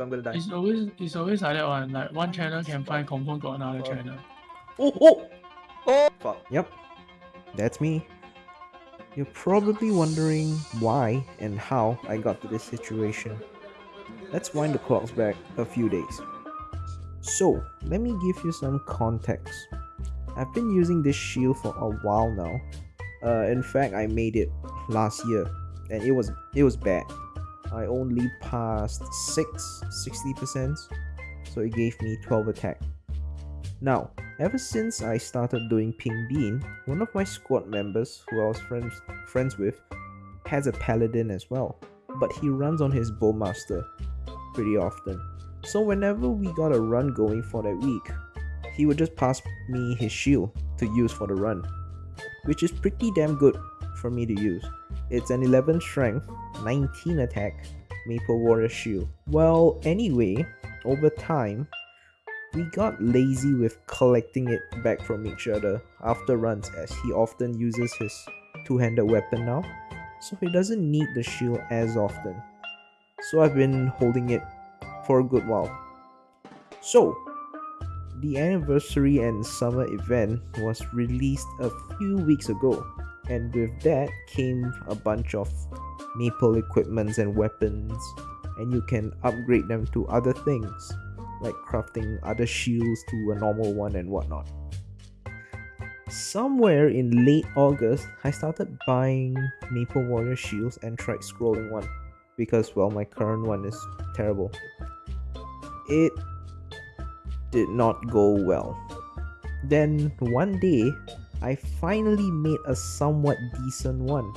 my I'm gonna die. It's always it's always like that one. Like one channel can find confirm got another Oh. channel. Oh, oh! Oh! Fuck. Yep, that's me. You're probably wondering why and how I got to this situation. Let's wind the clocks back a few days. So, let me give you some context. I've been using this shield for a while now. Uh, in fact, I made it last year, and it was it was bad. I only passed 6 60%, so it gave me 12 attack. Now, ever since I started doing Pink Bean, one of my squad members who I was friends friends with has a paladin as well, but he runs on his bowmaster pretty often. So whenever we got a run going for that week, he would just pass me his shield to use for the run, which is pretty damn good for me to use. It's an 11 strength, 19 attack Maple Warrior shield. Well, anyway, over time, we got lazy with collecting it back from each other after runs as he often uses his two-handed weapon now, so he doesn't need the shield as often. So I've been holding it for a good while. So, the anniversary and summer event was released a few weeks ago, and with that came a bunch of maple equipments and weapons, and you can upgrade them to other things like crafting other shields to a normal one and whatnot. Somewhere in late August, I started buying Maple Warrior shields and tried scrolling one because, well, my current one is terrible. It did not go well. Then one day, I finally made a somewhat decent one.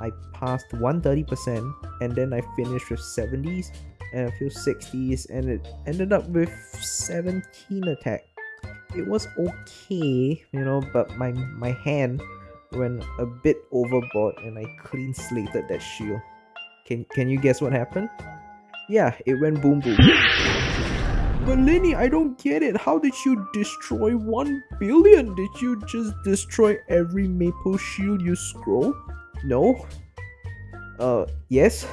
I passed 130% and then I finished with 70s and a few 60s and it ended up with 17 attack. It was okay you know but my my hand went a bit overboard and i clean slated that shield. Can can you guess what happened? Yeah it went boom boom but Lenny, I don't get it. How did you destroy 1 billion? Did you just destroy every maple shield you scroll? No. Uh, yes.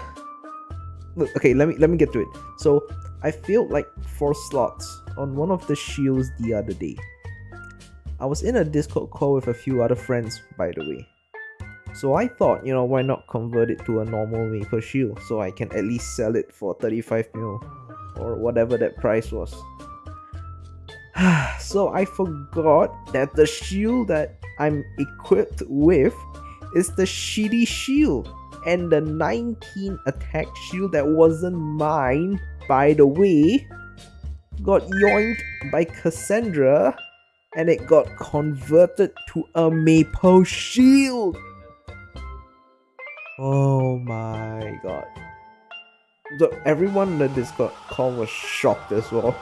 Look, okay, let me let me get to it. So, I filled like 4 slots on one of the shields the other day. I was in a Discord call with a few other friends, by the way. So I thought, you know, why not convert it to a normal maple shield so I can at least sell it for 35 mil or whatever that price was. so I forgot that the shield that I'm equipped with is the shitty shield and the 19 attack shield that wasn't mine, by the way, got yoinked by Cassandra and it got converted to a maple shield. Oh my god. So everyone in the Discord call was shocked as well.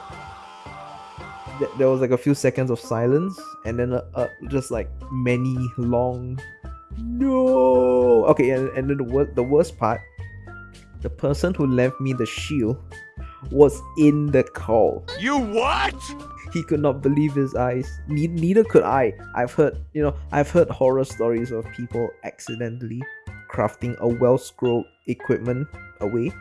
There was like a few seconds of silence and then uh, uh, just like many long no. Okay, and, and then the, wor- the worst part, the person who left me the shield was in the call. You what? He could not believe his eyes. Ne- neither could I. I've heard, you know, I've heard horror stories of people accidentally crafting a well scrolled equipment away,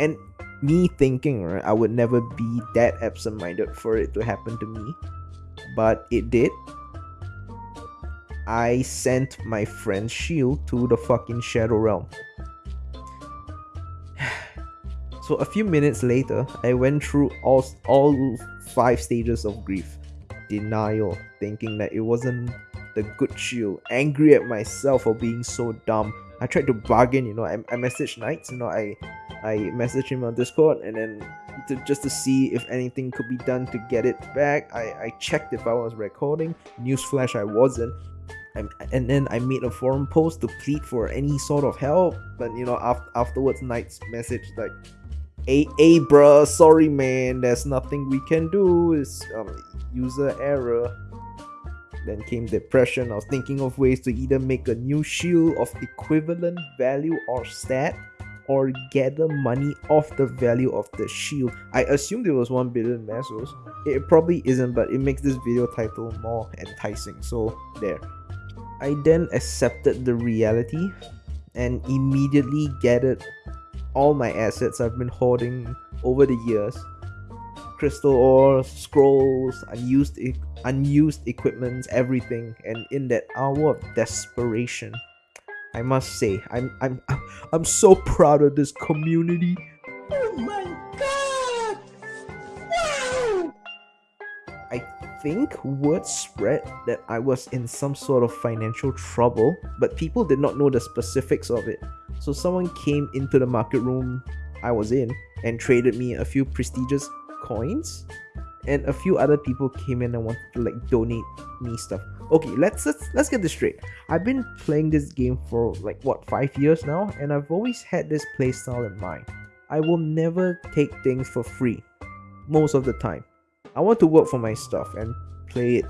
and me thinking, right, I would never be that absent minded for it to happen to me, but it did. I sent my friend's shield to the fucking Shadow Realm. So a few minutes later, I went through all all five stages of grief. Denial, thinking that it wasn't the good shield. Angry at myself for being so dumb. I tried to bargain, you know. I, I messaged Knights, you know. I I messaged him on Discord, and then to, just to see if anything could be done to get it back. I, I checked if I was recording. Newsflash, I wasn't. I, and then I made a forum post to plead for any sort of help. But you know, after afterwards, Knights message like, "Hey, hey, bruh, sorry, man. There's nothing we can do. It's um, user error." Then came depression. I was thinking of ways to either make a new shield of equivalent value or stat, or gather money off the value of the shield. I assumed it was 1 billion mesos. It probably isn't, but it makes this video title more enticing. So, there. I then accepted the reality and immediately gathered all my assets I've been hoarding over the years. Crystal ores, scrolls, unused e- unused equipments, everything. And in that hour of desperation, I must say, I'm I'm I'm so proud of this community. Oh my god! Wow! I think word spread that I was in some sort of financial trouble, but people did not know the specifics of it. So someone came into the market room I was in and traded me a few prestigious coins, and a few other people came in and wanted to like donate me stuff. Okay, let's let's, let's get this straight. I've been playing this game for like what five years now, and I've always had this playstyle in mind. I will never take things for free, most of the time. I want to work for my stuff and play it,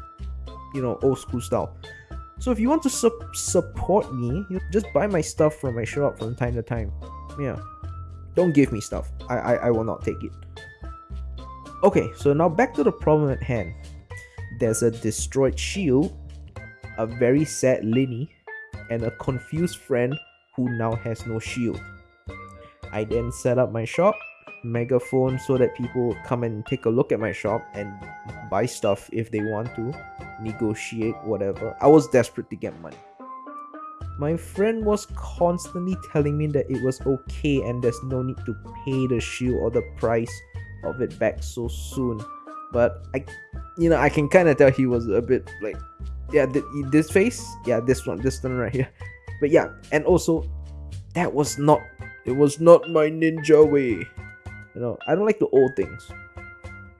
you know, old school style. So if you want to su- support me, you just buy my stuff from my shop from time to time. Yeah, don't give me stuff. I I, I will not take it. Okay, so now back to the problem at hand. There's a destroyed shield, a very sad Linny, and a confused friend who now has no shield. I then set up my shop megaphone so that people come and take a look at my shop and buy stuff if they want to, negotiate, whatever. I was desperate to get money. My friend was constantly telling me that it was okay and there's no need to pay the shield or the price of it back so soon. But I, you know, I can kind of tell he was a bit like, yeah, th- this face, yeah, this one, this one right here. But yeah, and also, that was not, it was not my ninja way. You know, I don't like the old things.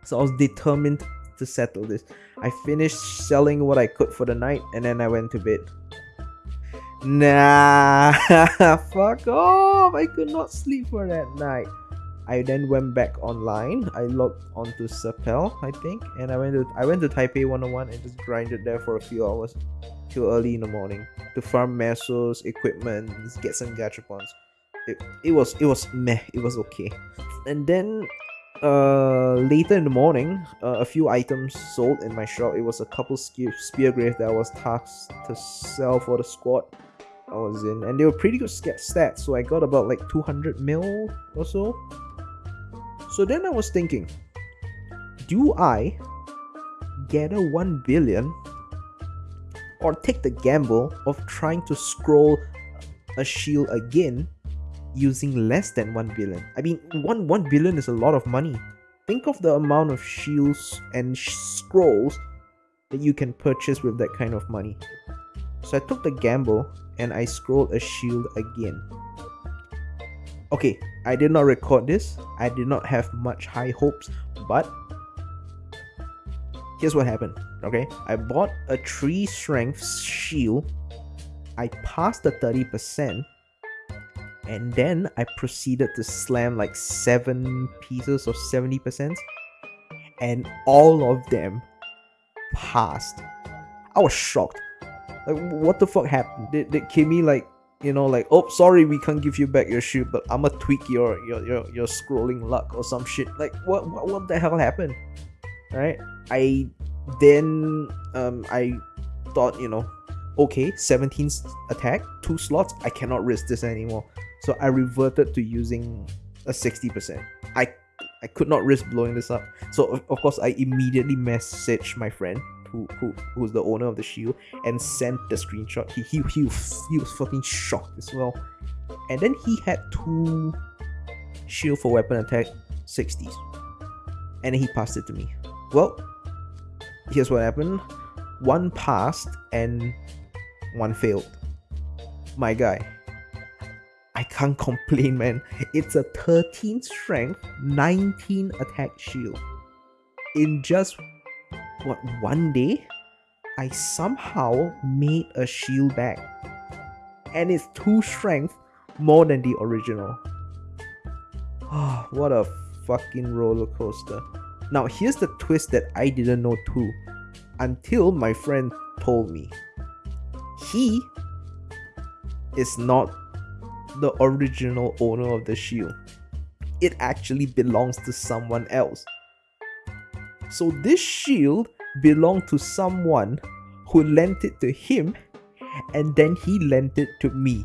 So I was determined to settle this. I finished selling what I could for the night and then I went to bed. Nah, fuck off. I could not sleep for that night. I then went back online. I logged onto Sepel, I think, and I went to I went to Taipei 101 and just grinded there for a few hours till early in the morning to farm mesos, equipment, get some gachapons. It, it was it was meh, it was okay. And then uh later in the morning, uh, a few items sold in my shop. It was a couple spear, spear that I was tasked to sell for the squad I was in, and they were pretty good stats. So I got about like 200 mil or so. So then I was thinking, do I get a 1 billion or take the gamble of trying to scroll a shield again using less than 1 billion? I mean, 1, 1 billion is a lot of money. Think of the amount of shields and sh- scrolls that you can purchase with that kind of money. So I took the gamble and I scrolled a shield again. Okay, I did not record this. I did not have much high hopes, but here's what happened. Okay, I bought a 3 strength shield. I passed the 30%, and then I proceeded to slam like 7 pieces of 70%, and all of them passed. I was shocked. Like, what the fuck happened? Did, did Kimmy like you know like oh sorry we can't give you back your shoe but i'ma tweak your your your, your scrolling luck or some shit. Like what, what what the hell happened? Right? I then um i thought you know okay 17 attack two slots i cannot risk this anymore. So i reverted to using a 60% i i could not risk blowing this up. So of, of course i immediately messaged my friend who, who who's the owner of the shield and sent the screenshot. He he he was, he was fucking shocked as well. And then he had two shield for weapon attack 60s. And then he passed it to me. Well, here's what happened. One passed and one failed. My guy. I can't complain, man. It's a 13 strength, 19 attack shield. In just one day I somehow made a shield back. And it's two strength more than the original. Oh, what a fucking roller coaster. Now here's the twist that I didn't know too until my friend told me. He is not the original owner of the shield. It actually belongs to someone else. So this shield belonged to someone who lent it to him and then he lent it to me.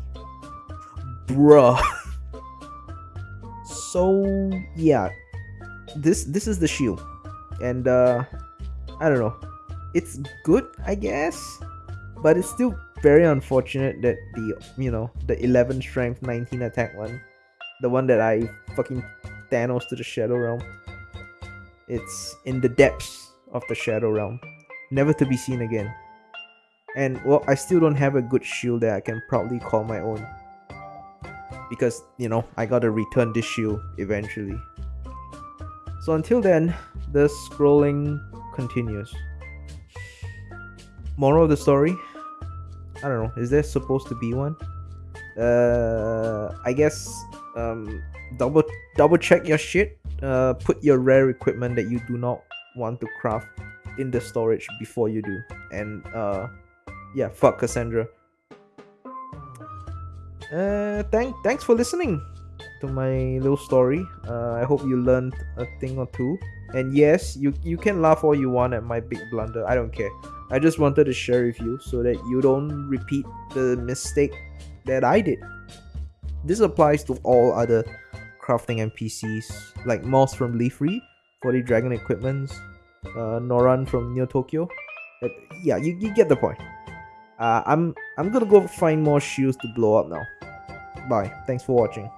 Bruh. so yeah, this this is the shield, and uh, I don't know, it's good I guess, but it's still very unfortunate that the you know the 11 strength 19 attack one, the one that I fucking Thanos to the Shadow Realm. It's in the depths of the Shadow Realm, never to be seen again. And well, I still don't have a good shield that I can proudly call my own. Because, you know, I gotta return this shield eventually. So until then, the scrolling continues. Moral of the story? I don't know, is there supposed to be one? Uh, I guess um, double double check your shit. Uh, put your rare equipment that you do not want to craft in the storage before you do. And uh, yeah, fuck Cassandra. Uh, thank thanks for listening to my little story. Uh, I hope you learned a thing or two. And yes, you you can laugh all you want at my big blunder. I don't care. I just wanted to share with you so that you don't repeat the mistake that I did. This applies to all other crafting NPCs like Moss from Leafre for the dragon equipments, uh, Noran from Neo Tokyo. Uh, yeah, you, you get the point. Uh, I'm I'm gonna go find more shields to blow up now. Bye. Thanks for watching.